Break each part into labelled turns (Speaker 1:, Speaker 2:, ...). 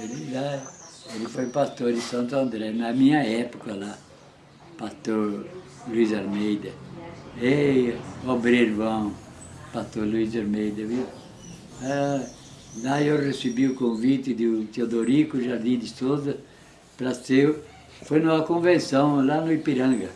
Speaker 1: Ele, lá, ele foi pastor em Santo André, na minha época lá, pastor Luiz Almeida. Ei, obreiro bom, pastor Luiz Almeida, viu? Ah, lá eu recebi o convite do Teodorico Jardim de Souza para ser, foi numa convenção lá no Ipiranga.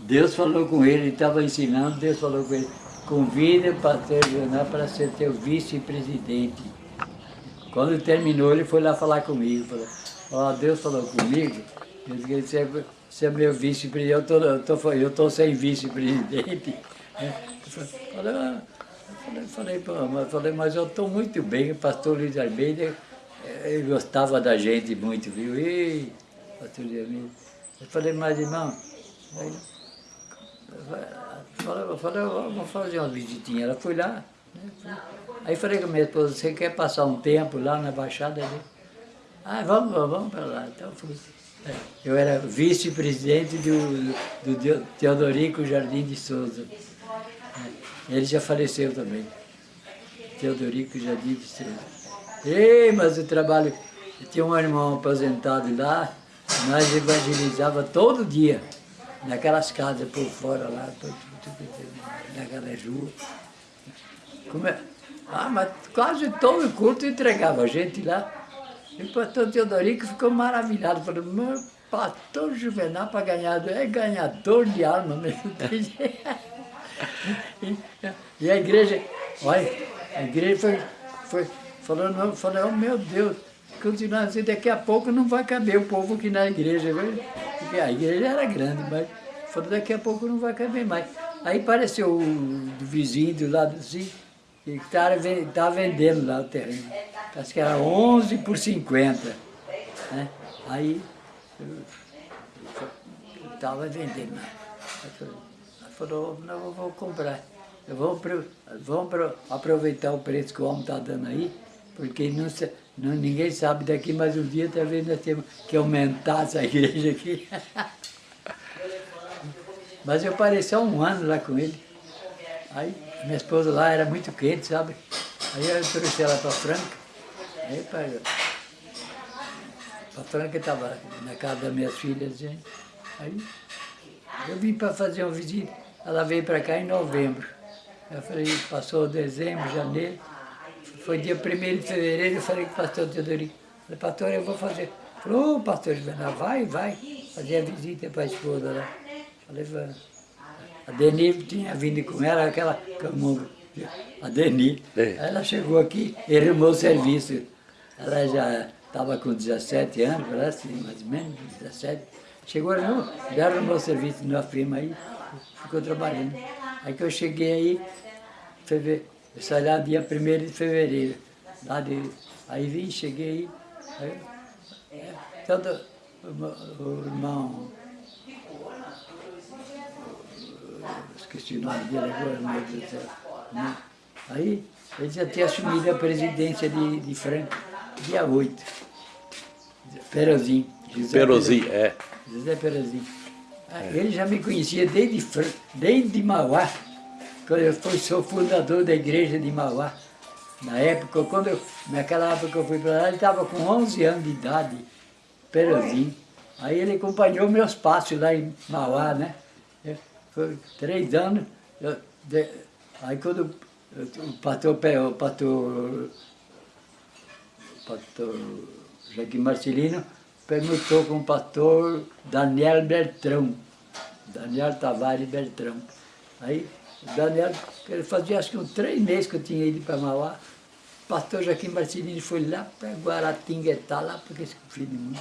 Speaker 1: Deus falou com ele, ele estava ensinando, Deus falou com ele, convida o pastor Leonardo para ser teu vice-presidente. Quando terminou, ele foi lá falar comigo, falou, oh, Deus falou comigo, você é, você é meu vice-presidente, eu tô, eu, tô, eu tô sem vice-presidente. Falei, ah, falei, falei, falei, mas eu estou muito bem, o pastor Luiz Almeida, eh, ele gostava da gente muito, viu? E, pastor Luiz Almeida, eu falei, mas irmão, aí, falei, falei, vamos fazer uma visitinha. Ela foi lá, né? Aí falei com a minha esposa, você quer passar um tempo lá na Baixada ali? Ah, vamos, vamos para lá. Então fui. É, eu era vice-presidente do, do Teodorico Jardim de Souza. É, ele já faleceu também. Teodorico Jardim de Souza. Ei, mas o trabalho... Tinha um irmão aposentado lá, nós evangelizava todo dia, naquelas casas por fora lá, naquela rua. Como é? Ah, mas quase todo culto entregava a gente lá. E o pastor Teodorico ficou maravilhado, falou, meu pastor Juvenal para ganhar, é ganhador de alma mesmo. e, e a igreja, olha, a igreja foi, foi falando, falou, oh, meu Deus, continuando assim, daqui a pouco não vai caber o povo aqui na igreja. Porque a igreja era grande, mas falou, daqui a pouco não vai caber mais. Aí apareceu o vizinho do lado assim, que estava tá vendendo lá o terreno. Acho que era 11 por 50. Né? Aí eu estava vendendo. Ela falou, não, eu vou comprar. Eu vou, vamos aproveitar o preço que o homem está dando aí, porque não, não, ninguém sabe daqui, mas um dia talvez nós temos que aumentar essa igreja aqui. mas eu pareci há um ano lá com ele. Aí minha esposa lá era muito quente, sabe? Aí eu trouxe ela para Franca. Aí para para Franca estava na casa das minhas filhas. Gente. Aí eu vim para fazer uma visita. Ela veio para cá em novembro. Eu falei, passou dezembro, janeiro. Foi dia 1 de fevereiro, eu falei com o pastor Teodorico. Falei, pastor, eu vou fazer. Falou, oh, pastor vai, vai. Fazer a visita para a esposa lá. Falei, vai. A Deni tinha vindo com ela, aquela camunga, a Deni. É. Ela chegou aqui e arrumou o serviço. Ela já estava com 17 anos, parece, mais ou menos, 17. Chegou, arrumou, já arrumou o serviço na firma aí, ficou trabalhando. Aí que eu cheguei aí, fevereiro, eu saí lá dia 1 de fevereiro. Lá de, aí vim, cheguei aí, aí é, todo, o, o irmão esqueci o nome dele agora, meu Deus do céu. Né? Aí, ele já tinha assumido a presidência de, de Franca, dia 8. Perozinho.
Speaker 2: José Perozinho, é.
Speaker 1: José Perozinho. Ah, é. Ele já me conhecia desde, desde Mauá, quando eu fui, sou fundador da igreja de Mauá. Na época, quando eu, naquela época que eu fui para lá, ele estava com 11 anos de idade, Perozinho. Aí ele acompanhou meus passos lá em Mauá, né? Foi três anos. Eu, de, aí quando o pastor, o pastor, o pastor Joaquim Marcelino perguntou com o pastor Daniel Bertrão, Daniel Tavares Bertrão. Aí o Daniel, ele fazia acho que uns três meses que eu tinha ido para Mauá, o pastor Joaquim Marcelino foi lá para Guaratinguetá, lá porque esse filho de mundo.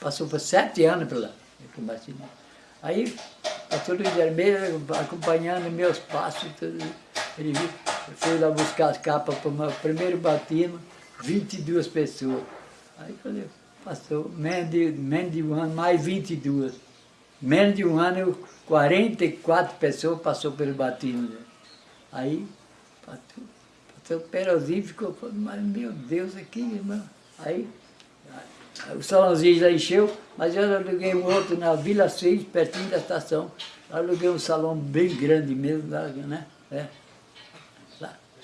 Speaker 1: Passou por sete anos para lá, Joaquim Marcelino. Aí pastor Luiz Vermelho acompanhando meus passos, tudo. ele foi lá buscar as capas para o meu primeiro batismo, 22 pessoas. Aí falei, passou menos de, menos de um ano, mais 22. Menos de um ano, 44 pessoas passou pelo batismo. Aí, pastor, pastor Perozinho ficou falando, mas meu Deus, aqui, irmão. Aí, o salãozinho já encheu, mas eu aluguei um outro na Vila 6, pertinho da estação. Aluguei um salão bem grande mesmo, né? É.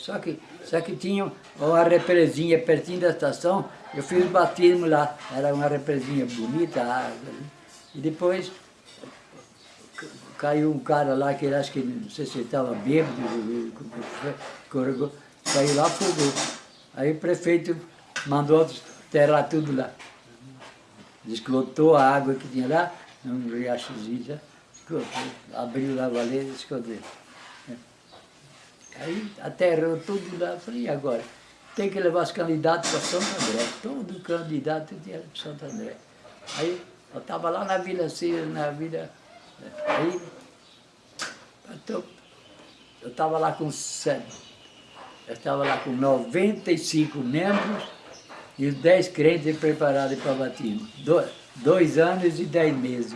Speaker 1: Só que, só que tinha uma represinha pertinho da estação, eu fiz o batismo lá, era uma represinha bonita, água, e depois caiu um cara lá que acho que não sei se ele estava bêbado, caiu lá, fogou. Aí o prefeito mandou enterrar tudo lá. Desclotou a água que tinha lá, num riachozinho, abriu lá a valeta e escondeu. Aí aterrou tudo lá, falei, e agora? Tem que levar os candidatos para Santo André. Todo candidato tinha para Santo André. Aí eu estava lá na Vila Cira, na Vila... Aí eu estava lá com eu estava lá com 95 membros e os 10 crentes preparados para batismo. Do, dois anos e 10 meses.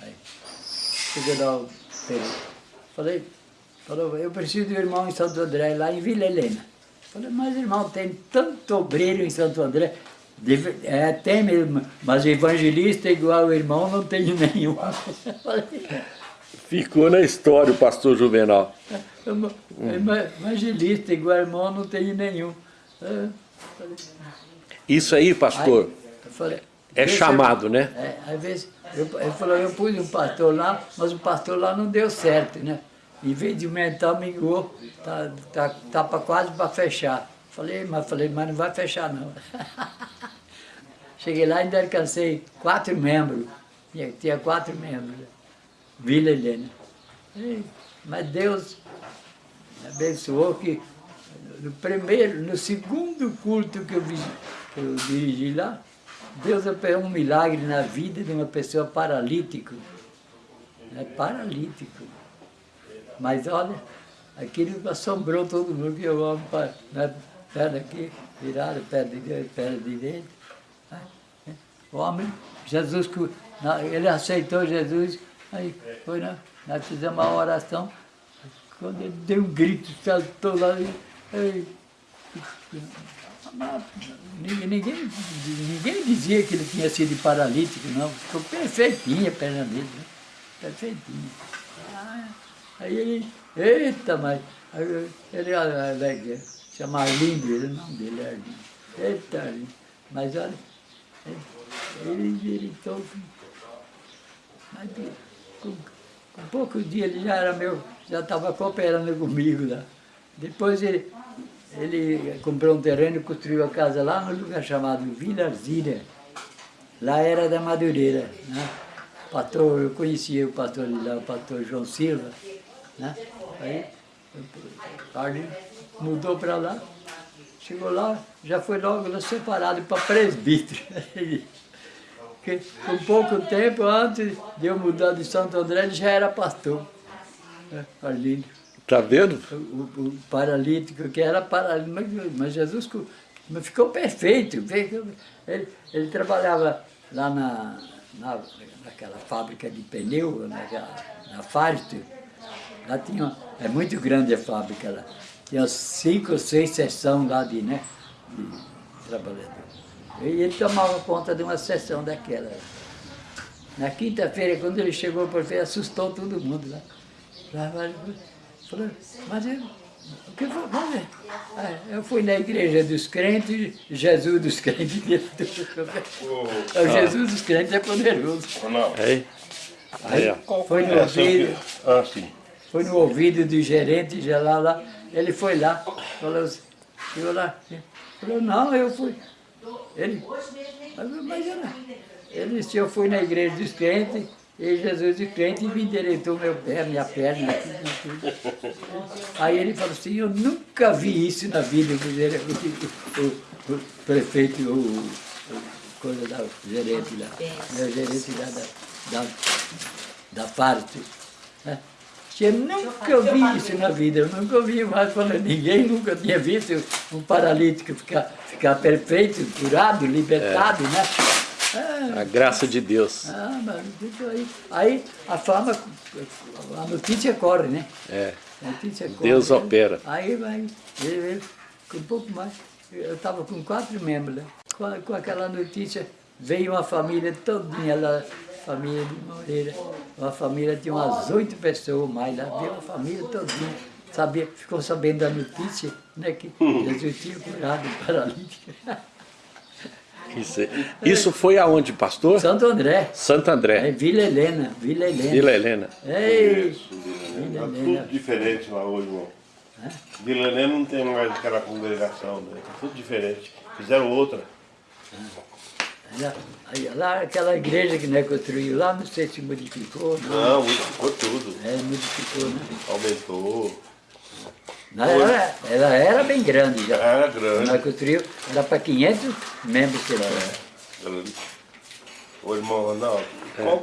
Speaker 1: Aí, cheguei lá, falei, falou, eu preciso de um irmão em Santo André, lá em Vila Helena. Falei, mas irmão, tem tanto obreiro em Santo André. É, tem mesmo, mas evangelista igual o irmão não tenho nenhum.
Speaker 2: Ficou na história o pastor Juvenal.
Speaker 1: Evangelista, igual irmão, não tenho nenhum.
Speaker 2: Isso aí, pastor, aí, falei, é chamado, né?
Speaker 1: É, às vezes, eu, ele falou, eu pus um pastor lá, mas o pastor lá não deu certo, né? Em vez de aumentar, mingou, tá, tá, tá pra, quase para fechar. Falei, mas, falei, mas não vai fechar não. Cheguei lá e ainda alcancei quatro membros. Tinha, tinha quatro membros. Vila Helena. Mas Deus abençoou que no primeiro, no segundo culto que eu, que eu dirigi lá, Deus operou um milagre na vida de uma pessoa paralítica. É paralítico. Mas olha, aquilo assombrou todo mundo que eu amo para né, perna aqui, virada, perna direita, perna direita. O homem, Jesus, ele aceitou Jesus Aí foi, né? Nós fizemos uma oração, quando ele deu um grito, saltou lá e. Aí, ninguém, ninguém, dizia que ele tinha sido paralítico, não. Ficou perfeitinha a perna dele, né? Perfeitinha. Aí ele, eita, mas. Aí ele alegre, chama Arlindo, ele, o nome dele é Arlindo. Eita, Arlindo. Mas olha, ele, ele todo. Com, com poucos dias ele já era meu, já estava cooperando comigo lá. Depois ele, ele comprou um terreno e construiu a casa lá no lugar chamado Vila Arzília. Lá era da Madureira. Né? Pastor, eu conhecia o pastor lá, o pastor João Silva. Né? Aí ele mudou para lá, chegou lá, já foi logo separado para presbítero. Porque com pouco tempo, antes de eu mudar de Santo André, ele já era pastor. Né, Arlílio.
Speaker 2: Está vendo?
Speaker 1: O, o, paralítico, que era paralítico, mas, Jesus ficou perfeito. Ele, ele trabalhava lá na, na, naquela fábrica de pneu, naquela, na Firestone. Lá tinha, é muito grande a fábrica lá. Tinha cinco ou seis seções lá de, né, de trabalhadores. E ele tomava conta de uma sessão daquela. Na quinta-feira, quando ele chegou por ver, assustou todo mundo lá. Falou, mas eu, o que foi? Vamos ver. Ah, eu fui na igreja dos crentes, Jesus dos crentes. o Jesus dos crentes é poderoso.
Speaker 2: Aí, aí,
Speaker 1: foi no ouvido, ah, sim. foi no ouvido do gerente já lá, lá. Ele foi lá, falou, falou lá, falou, não, eu fui. Ele, mas, mas era, ele disse, eu fui na igreja dos crentes, e Jesus de crente me endireitou meu pé, minha perna. Aí ele falou assim, eu nunca vi isso na vida, o, o, o prefeito, o, o, coisa da gerente lá, meu gerente lá da, da, da parte. Né? Eu nunca vi isso na vida, eu nunca vi mais falando, ninguém nunca tinha visto um paralítico ficar, ficar perfeito, curado, libertado, é. né?
Speaker 2: É, a graça de Deus.
Speaker 1: Ah, mas aí, aí a fama, a notícia corre, né?
Speaker 2: É. A notícia corre. Deus opera.
Speaker 1: Aí vai, com um pouco mais, eu estava com quatro membros, né? com, com aquela notícia, veio uma família todinha lá, família de Moreira, uma família de umas oito pessoas mais lá, veio uma família todinha, sabia, ficou sabendo da notícia né, que Jesus tinha curado o paralítico.
Speaker 2: Isso, isso foi aonde, pastor?
Speaker 1: Santo André,
Speaker 2: Santo
Speaker 1: é
Speaker 2: André,
Speaker 1: Vila Helena, Vila Helena.
Speaker 2: Vila Helena.
Speaker 1: Ei,
Speaker 3: Isso,
Speaker 1: Vila
Speaker 3: Vila Helena. Tá
Speaker 1: Helena.
Speaker 3: tudo diferente lá hoje, irmão. Vila Helena não tem mais aquela congregação, né? Tá tudo diferente. Fizeram outra.
Speaker 1: Lá, aí, lá, aquela igreja que né, construiu lá, não sei se modificou, não.
Speaker 3: Não, modificou tudo.
Speaker 1: É, modificou, né?
Speaker 3: Aumentou.
Speaker 1: Ela era, ela era bem grande já.
Speaker 3: Era grande.
Speaker 1: Ela construiu, era para 500 membros que ela era.
Speaker 3: grande. Ô irmão Ronaldo, qual